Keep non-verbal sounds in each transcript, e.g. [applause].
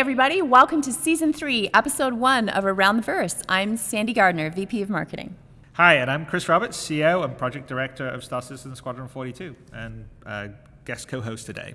everybody. Welcome to Season 3, Episode 1 of Around the Verse. I'm Sandy Gardner, VP of Marketing. Hi, and I'm Chris Roberts, CEO and Project Director of Star Citizen Squadron 42, and uh, guest co-host today.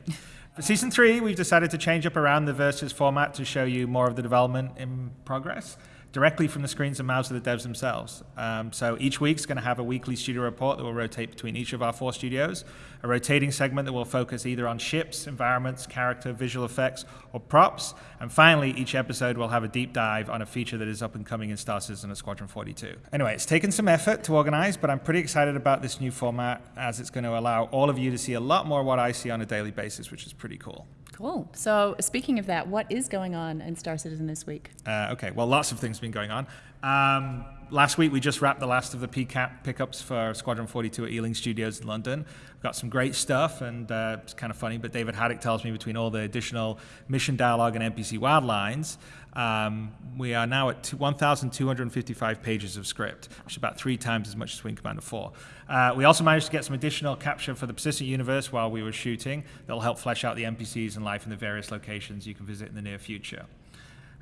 For Season 3, we've decided to change up Around the Verses format to show you more of the development in progress directly from the screens and mouths of the devs themselves. Um, so each week's going to have a weekly studio report that will rotate between each of our four studios, a rotating segment that will focus either on ships, environments, character, visual effects, or props. And finally, each episode will have a deep dive on a feature that is up and coming in Star Citizen and Squadron 42. Anyway, it's taken some effort to organize, but I'm pretty excited about this new format as it's going to allow all of you to see a lot more what I see on a daily basis, which is pretty cool. Cool. So, speaking of that, what is going on in Star Citizen this week? Uh, okay, well, lots of things have been going on. Um, last week, we just wrapped the last of the PCAP pickups for Squadron 42 at Ealing Studios in London. We've got some great stuff, and uh, it's kind of funny, but David Haddock tells me between all the additional mission dialogue and NPC wild lines, um, we are now at 1,255 pages of script, which is about three times as much as Wing Commander 4. Uh, we also managed to get some additional capture for the persistent universe while we were shooting that'll help flesh out the NPCs and life in the various locations you can visit in the near future.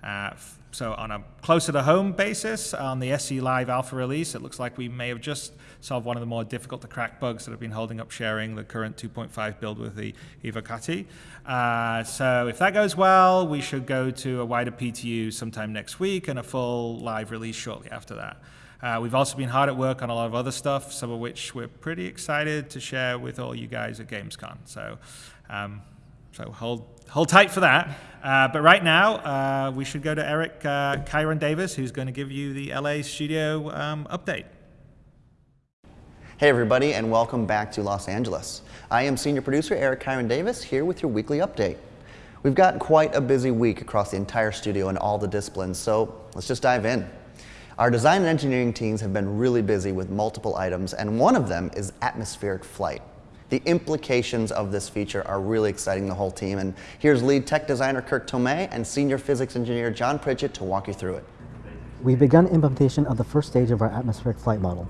Uh, so on a closer to home basis, on the SC Live alpha release, it looks like we may have just solved one of the more difficult to crack bugs that have been holding up sharing the current 2.5 build with the Evocati. Uh, so if that goes well, we should go to a wider PTU sometime next week and a full live release shortly after that. Uh, we've also been hard at work on a lot of other stuff, some of which we're pretty excited to share with all you guys at Gamescom. So, um, so hold hold tight for that. Uh, but right now, uh, we should go to Eric uh, Kieron Davis, who's going to give you the LA studio um, update. Hey everybody, and welcome back to Los Angeles. I am senior producer Eric Kieron Davis here with your weekly update. We've got quite a busy week across the entire studio and all the disciplines, so let's just dive in. Our design and engineering teams have been really busy with multiple items, and one of them is atmospheric flight. The implications of this feature are really exciting the whole team, and here's lead tech designer Kirk Tomei and senior physics engineer John Pritchett to walk you through it. We've begun implementation of the first stage of our atmospheric flight model.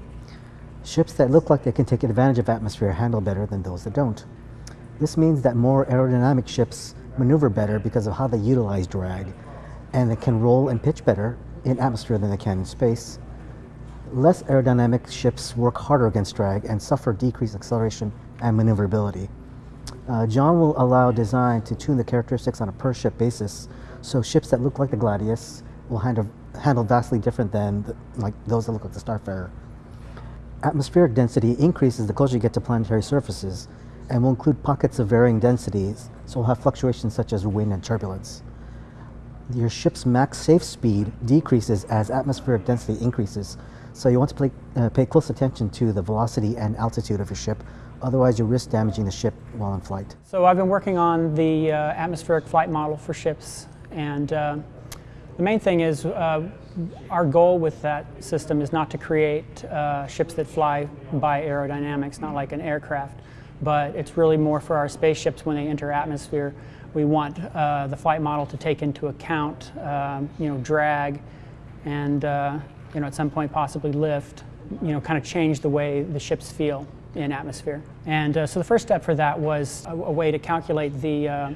Ships that look like they can take advantage of atmosphere handle better than those that don't. This means that more aerodynamic ships maneuver better because of how they utilize drag, and they can roll and pitch better in atmosphere than they can in space. Less aerodynamic ships work harder against drag and suffer decreased acceleration and maneuverability. Uh, John will allow design to tune the characteristics on a per ship basis, so ships that look like the Gladius will handle, handle vastly different than the, like those that look like the Starfarer. Atmospheric density increases the closer you get to planetary surfaces and will include pockets of varying densities, so we'll have fluctuations such as wind and turbulence your ship's max safe speed decreases as atmospheric density increases. So you want to play, uh, pay close attention to the velocity and altitude of your ship. Otherwise, you risk damaging the ship while in flight. So I've been working on the uh, atmospheric flight model for ships. And uh, the main thing is uh, our goal with that system is not to create uh, ships that fly by aerodynamics, not like an aircraft. But it's really more for our spaceships when they enter atmosphere we want uh, the flight model to take into account, um, you know, drag, and you know, at some point possibly lift. You know, kind of change the way the ships feel in atmosphere. And uh, so the first step for that was a, a way to calculate the uh,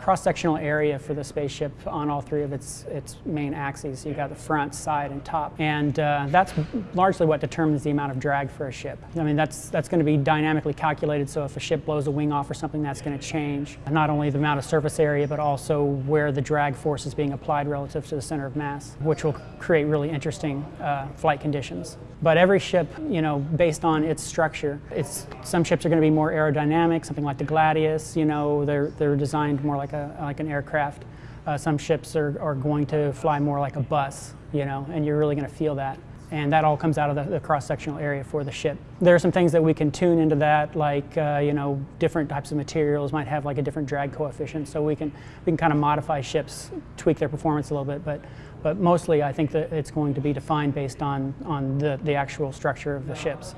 cross-sectional area for the spaceship on all three of its, its main axes. You've got the front, side, and top. And uh, that's largely what determines the amount of drag for a ship. I mean, that's, that's going to be dynamically calculated, so if a ship blows a wing off or something, that's going to change. Not only the amount of surface area, but also where the drag force is being applied relative to the center of mass, which will create really interesting uh, flight conditions. But every ship, you know, based on its structure, it's, some ships are going to be more aerodynamic, something like the Gladius, you know, they're, they're designed more like, a, like an aircraft. Uh, some ships are, are going to fly more like a bus, you know, and you're really going to feel that. And that all comes out of the, the cross-sectional area for the ship. There are some things that we can tune into that, like, uh, you know, different types of materials might have like a different drag coefficient, so we can, we can kind of modify ships, tweak their performance a little bit, but but mostly I think that it's going to be defined based on, on the, the actual structure of the ships.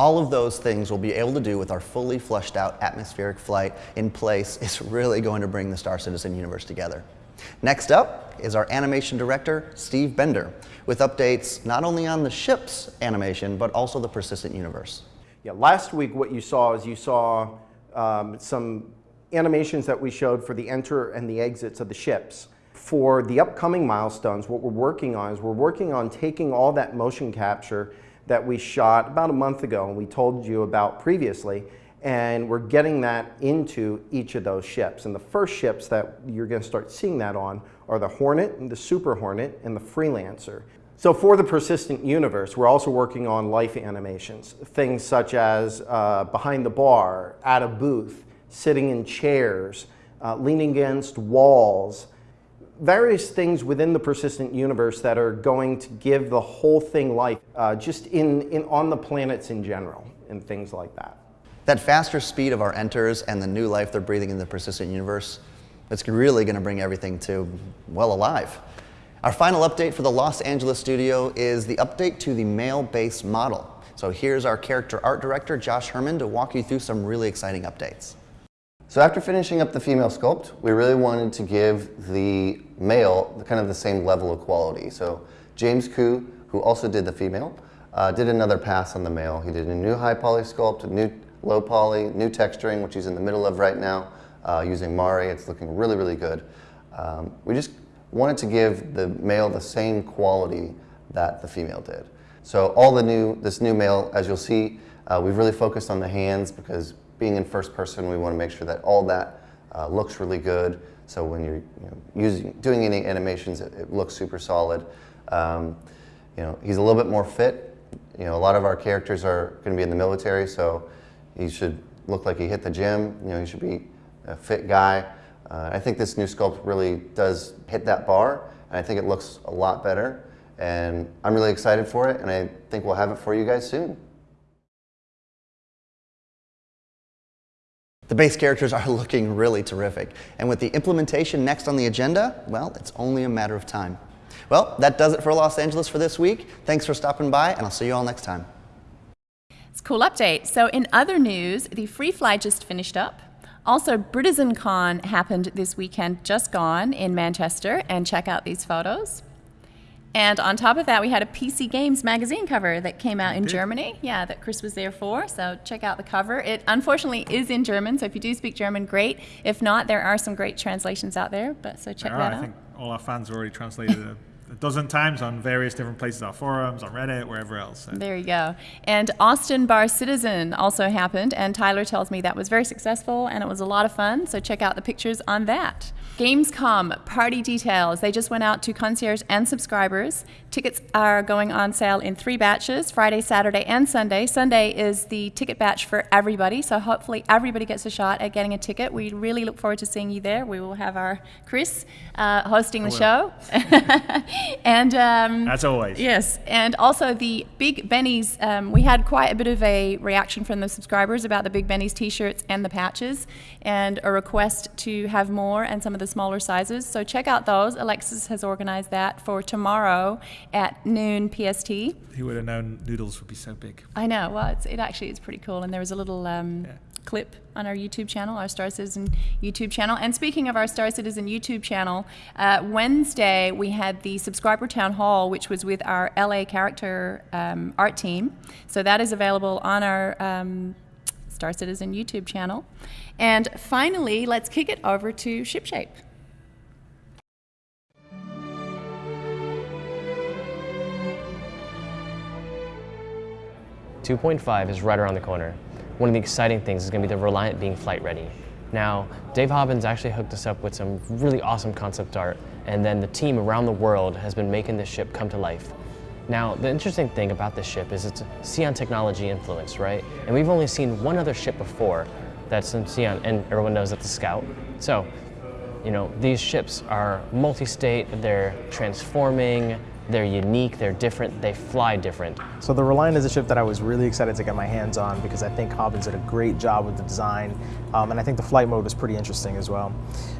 All of those things we'll be able to do with our fully fleshed out atmospheric flight in place is [laughs] really going to bring the Star Citizen universe together. Next up is our animation director, Steve Bender, with updates not only on the ship's animation, but also the persistent universe. Yeah, last week what you saw is you saw um, some animations that we showed for the enter and the exits of the ships for the upcoming milestones, what we're working on is we're working on taking all that motion capture that we shot about a month ago and we told you about previously, and we're getting that into each of those ships. And the first ships that you're going to start seeing that on are the Hornet, and the Super Hornet, and the Freelancer. So for the persistent universe, we're also working on life animations, things such as uh, behind the bar, at a booth, sitting in chairs, uh, leaning against walls, various things within the persistent universe that are going to give the whole thing life, uh, just in, in, on the planets in general, and things like that. That faster speed of our enters and the new life they're breathing in the persistent universe, it's really going to bring everything to, well, alive. Our final update for the Los Angeles studio is the update to the male-based model. So here's our character art director, Josh Herman, to walk you through some really exciting updates. So after finishing up the female sculpt, we really wanted to give the male kind of the same level of quality. So James Koo, who also did the female, uh, did another pass on the male. He did a new high poly sculpt, a new low poly, new texturing, which he's in the middle of right now, uh, using Mari. It's looking really, really good. Um, we just wanted to give the male the same quality that the female did. So all the new, this new male, as you'll see, uh, we've really focused on the hands because being in first person, we want to make sure that all that uh, looks really good. So when you're you know, using, doing any animations, it, it looks super solid. Um, you know, he's a little bit more fit. You know, a lot of our characters are going to be in the military, so he should look like he hit the gym. You know, he should be a fit guy. Uh, I think this new sculpt really does hit that bar, and I think it looks a lot better. And I'm really excited for it, and I think we'll have it for you guys soon. The base characters are [laughs] looking really terrific. And with the implementation next on the agenda, well, it's only a matter of time. Well, that does it for Los Angeles for this week. Thanks for stopping by, and I'll see you all next time. It's a cool update. So in other news, the Free Fly just finished up. Also, BritizenCon happened this weekend, just gone in Manchester, and check out these photos. And on top of that, we had a PC Games magazine cover that came out in Germany. Yeah, that Chris was there for. So check out the cover. It unfortunately is in German, so if you do speak German, great. If not, there are some great translations out there. But so check There that are. I think all our fans have already translated it a dozen times on various different places, our forums, on Reddit, wherever else. So. There you go. And Austin Bar Citizen also happened, and Tyler tells me that was very successful and it was a lot of fun. So check out the pictures on that. Gamescom party details. They just went out to concierge and subscribers. Tickets are going on sale in three batches Friday, Saturday, and Sunday. Sunday is the ticket batch for everybody, so hopefully everybody gets a shot at getting a ticket. We really look forward to seeing you there. We will have our Chris uh, hosting the show. [laughs] and um, As always. Yes, and also the Big Benny's. Um, we had quite a bit of a reaction from the subscribers about the Big Benny's T-shirts and the patches, and a request to have more and some of the smaller sizes. So check out those. Alexis has organized that for tomorrow at noon PST. Who would have known noodles would be so big? I know. Well, it's, it actually is pretty cool, and there was a little. Um, Yeah. Clip on our YouTube channel, our Star Citizen YouTube channel. And speaking of our Star Citizen YouTube channel, uh, Wednesday we had the subscriber town hall, which was with our LA character um, art team. So that is available on our um, Star Citizen YouTube channel. And finally, let's kick it over to ShipShape. 2.5 is right around the corner. One of the exciting things is going to be the Reliant being flight ready. Now, Dave Hobbins actually hooked us up with some really awesome concept art, and then the team around the world has been making this ship come to life. Now, the interesting thing about this ship is it's Xi'an technology influence, right? And we've only seen one other ship before that's in Xi'an, and everyone knows that's the Scout. So, you know, these ships are multi-state, they're transforming, they're unique, they're different, they fly different. So the Reliant is a ship that I was really excited to get my hands on because I think Hobbins did a great job with the design, um, and I think the flight mode was pretty interesting as well.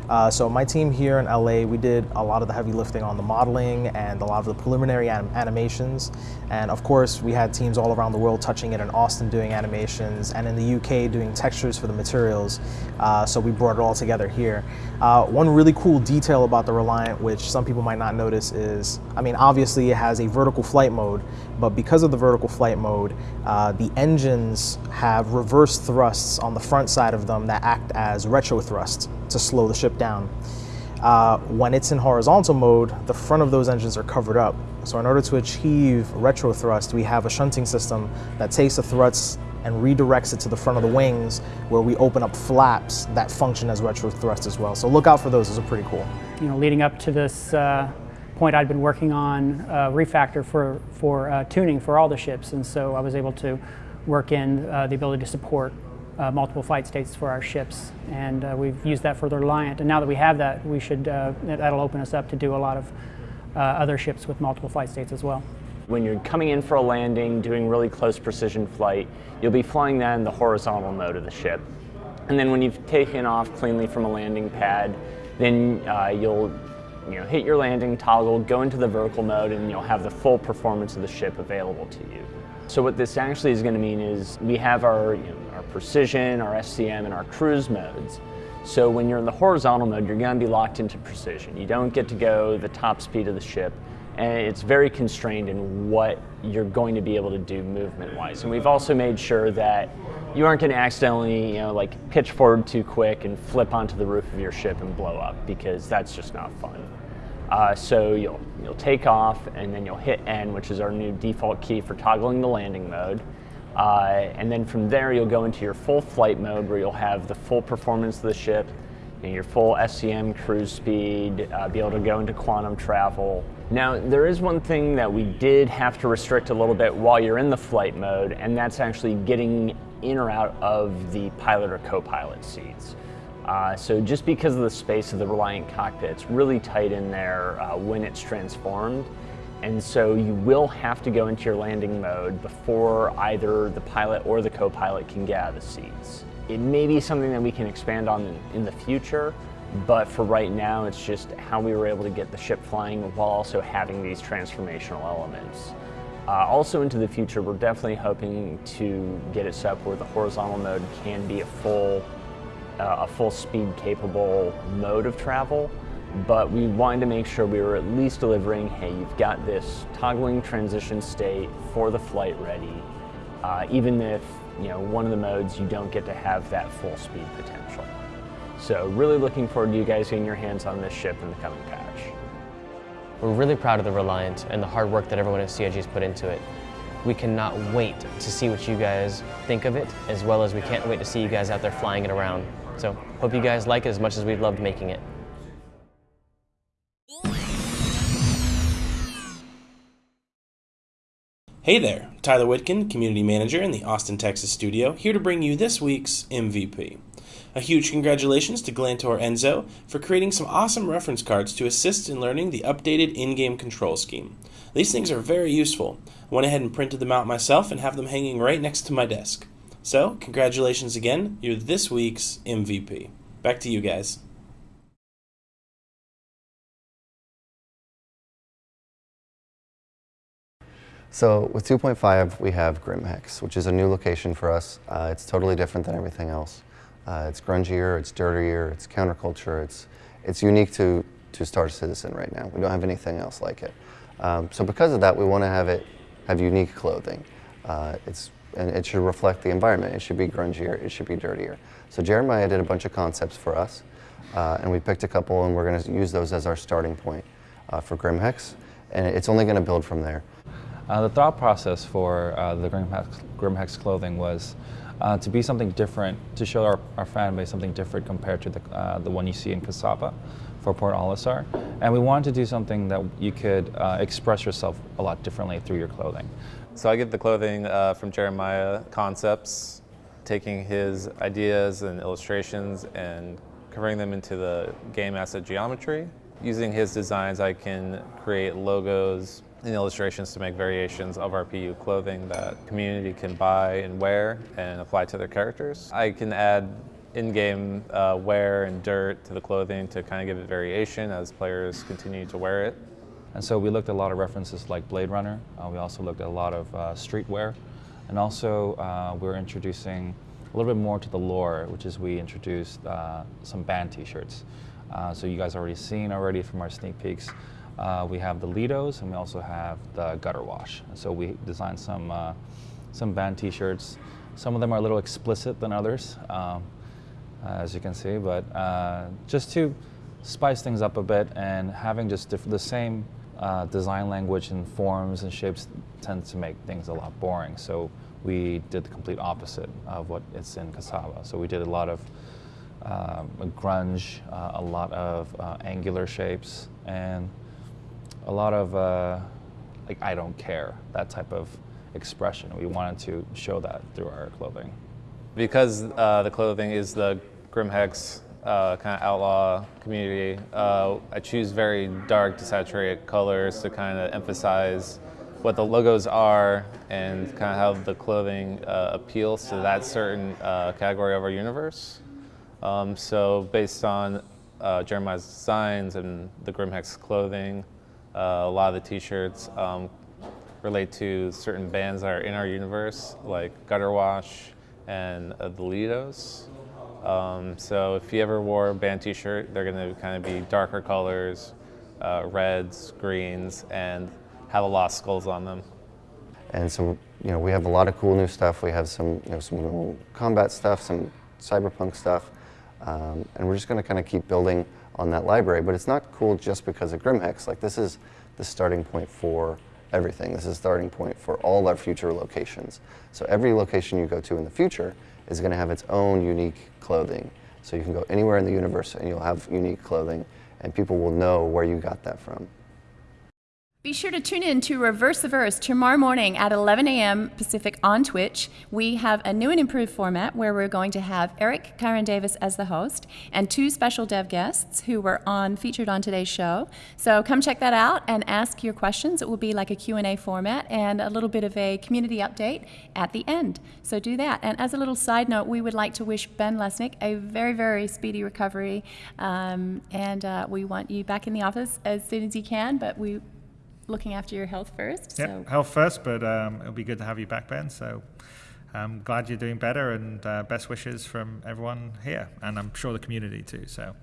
Uh, so my team here in LA, we did a lot of the heavy lifting on the modeling and a lot of the preliminary anim- animations, and of course we had teams all around the world touching it in Austin doing animations, and in the UK doing textures for the materials. Uh, so we brought it all together here. Uh, one really cool detail about the Reliant, which some people might not notice, is I mean obviously it has a vertical flight mode, but because of the vertical flight mode, uh, the engines have reverse thrusts on the front side of them that act as retro thrusts to slow the ship down. Uh, when it's in horizontal mode, the front of those engines are covered up. So in order to achieve retro thrust, we have a shunting system that takes the thrusts and redirects it to the front of the wings where we open up flaps that function as retro thrust as well. So look out for those, those are pretty cool. You know, leading up to this uh, point, I'd been working on uh, refactor for, for uh, tuning for all the ships, and so I was able to work in uh, the ability to support uh, multiple flight states for our ships, and uh, we've used that for the Reliant. And now that we have that, we should that'll open us up to do a lot of other ships with multiple flight states as well. When you're coming in for a landing, doing really close precision flight, you'll be flying that in the horizontal mode of the ship. And then when you've taken off cleanly from a landing pad, then uh, you'll you know, hit your landing toggle, go into the vertical mode, and you'll have the full performance of the ship available to you. So what this actually is going to mean is we have our, you know, our precision, our SCM, and our cruise modes. So when you're in the horizontal mode, you're going to be locked into precision. You don't get to go the top speed of the ship and it's very constrained in what you're going to be able to do movement-wise. And we've also made sure that you aren't going to accidentally, you know, like pitch forward too quick and flip onto the roof of your ship and blow up because that's just not fun. Uh, so you'll you'll take off and then you'll hit N, which is our new default key for toggling the landing mode. Uh, and then from there you'll go into your full flight mode where you'll have the full performance of the ship, know, your full SCM cruise speed, uh, be able to go into quantum travel, now, there is one thing that we did have to restrict a little bit while you're in the flight mode, and that's actually getting in or out of the pilot or co-pilot seats. Uh, so just because of the space of the Reliant cockpit, it's really tight in there uh, when it's transformed. And so you will have to go into your landing mode before either the pilot or the co-pilot can get out of the seats. It may be something that we can expand on in, the future, but for right now, it's just how we were able to get the ship flying while also having these transformational elements. Uh, also into the future, we're definitely hoping to get it set up where the horizontal mode can be a full, a full speed capable mode of travel. But we wanted to make sure we were at least delivering, hey, you've got this toggling transition state for the flight ready, uh, even if you know one of the modes you don't get to have that full speed potential. So really looking forward to you guys getting your hands on this ship in the coming patch. We're really proud of the Reliant and the hard work that everyone at CIG has put into it. We cannot wait to see what you guys think of it, as well as we can't wait to see you guys out there flying it around. So hope you guys like it as much as we've loved making it. Hey there, Tyler Witkin, Community Manager in the Austin, Texas studio, here to bring you this week's MVP. A huge congratulations to Glantor Enzo for creating some awesome reference cards to assist in learning the updated in-game control scheme. These things are very useful. I went ahead and printed them out myself and have them hanging right next to my desk. So, congratulations again, you're this week's MVP. Back to you guys. So with 2.5, we have Grimhex, which is a new location for us. Uh, it's totally different than everything else. Uh, it's grungier, it's dirtier, it's counterculture, it's, it's unique to, to Star Citizen right now. We don't have anything else like it. Um, so because of that, we want to have it have unique clothing. Uh, it's, and it should reflect the environment. It should be grungier, it should be dirtier. So Jeremiah did a bunch of concepts for us, uh, and we picked a couple and we're going to use those as our starting point uh, for Grimhex, and it's only going to build from there. Uh, the thought process for uh, the Grim Hex, clothing was uh, to be something different, to show our, our fan base something different compared to the, uh, the one you see in Casaba for Port Olisar. And we wanted to do something that you could express yourself a lot differently through your clothing. So I get the clothing uh, from Jeremiah Concepts, taking his ideas and illustrations and converting them into the game asset geometry. Using his designs, I can create logos, and illustrations to make variations of our PU clothing that community can buy and wear and apply to their characters. I can add in-game uh, wear and dirt to the clothing to kind of give it variation as players continue to wear it. And so we looked at a lot of references like Blade Runner. Uh, we also looked at a lot of uh, streetwear. And also uh, we're introducing a little bit more to the lore, which is we introduced uh, some band t-shirts. Uh, so you guys already seen already from our sneak peeks. We have the Lidos and we also have the Gutter Wash. So we designed some, some band t-shirts. Some of them are a little explicit than others, um, as you can see, but just to spice things up a bit, and having just the same uh, design language and forms and shapes tends to make things a lot boring. So we did the complete opposite of what it's in Casaba. So we did a lot of um, grunge, uh, a lot of uh, angular shapes, and a lot of uh, like I don't care that type of expression. We wanted to show that through our clothing. Because uh, the clothing is the Grimhex uh, kind of outlaw community, uh, I choose very dark, to desaturated colors to kind of emphasize what the logos are and kind of how the clothing uh, appeals to that certain uh, category of our universe. Um, so based on uh, Jeremiah's designs and the Grimhex clothing, uh, a lot of the t-shirts um, relate to certain bands that are in our universe, like Gutter Wash and the Lidos. Um, so if you ever wore a band t-shirt, they're going to kind of be darker colors, uh, reds, greens, and have a lot of skulls on them. And so, you know, we have a lot of cool new stuff. We have some, you know, some cool combat stuff, some cyberpunk stuff, um, and we're just going to kind of keep building on that library. But it's not cool just because of Grimhex. Like this is the starting point for everything. This is the starting point for all our future locations. So every location you go to in the future is going to have its own unique clothing. So you can go anywhere in the universe and you'll have unique clothing, and people will know where you got that from. Be sure to tune in to Reverse the Verse tomorrow morning at 11 a.m. Pacific on Twitch. We have a new and improved format where we're going to have Eric Kieron Davis as the host and two special dev guests who were on featured on today's show. So come check that out and ask your questions. It will be like a Q&A format and a little bit of a community update at the end. So do that. And as a little side note, we would like to wish Ben Lesnick a very, very speedy recovery. Um, and uh, we want you back in the office as soon as you can, but we looking after your health first. Yep, So health first, but um, it'll be good to have you back, Ben. So I'm glad you're doing better, and uh, best wishes from everyone here, and I'm sure the community too. So.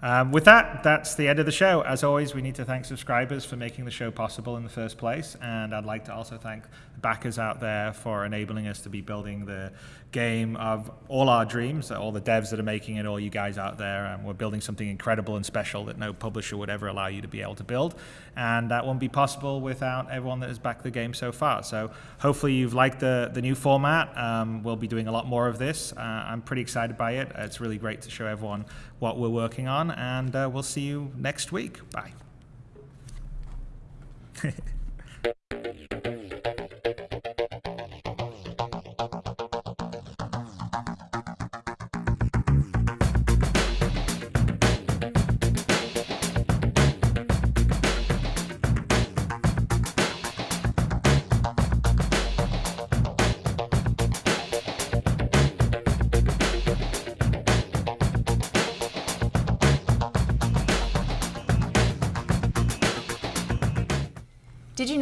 Um, with that, that's the end of the show. As always, we need to thank subscribers for making the show possible in the first place, and I'd like to also thank the backers out there for enabling us to be building the game of all our dreams, all the devs that are making it, all you guys out there. We're building something incredible and special that no publisher would ever allow you to be able to build, and that won't be possible without everyone that has backed the game so far. So hopefully you've liked the the new format. Um, we'll be doing a lot more of this. Uh, I'm pretty excited by it. It's really great to show everyone what we're working on, and uh, we'll see you next week. Bye. [laughs]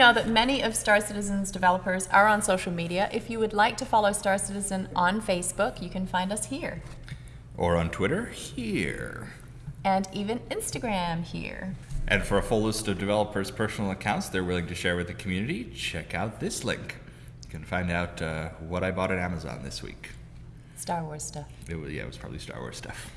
know that many of Star Citizen's developers are on social media? If you would like to follow Star Citizen on Facebook, you can find us here. Or on Twitter, here. And even Instagram here. And for a full list of developers' personal accounts they're willing to share with the community, check out this link. You can find out uh, what I bought at Amazon this week. Star Wars stuff. It was, yeah, it was probably Star Wars stuff.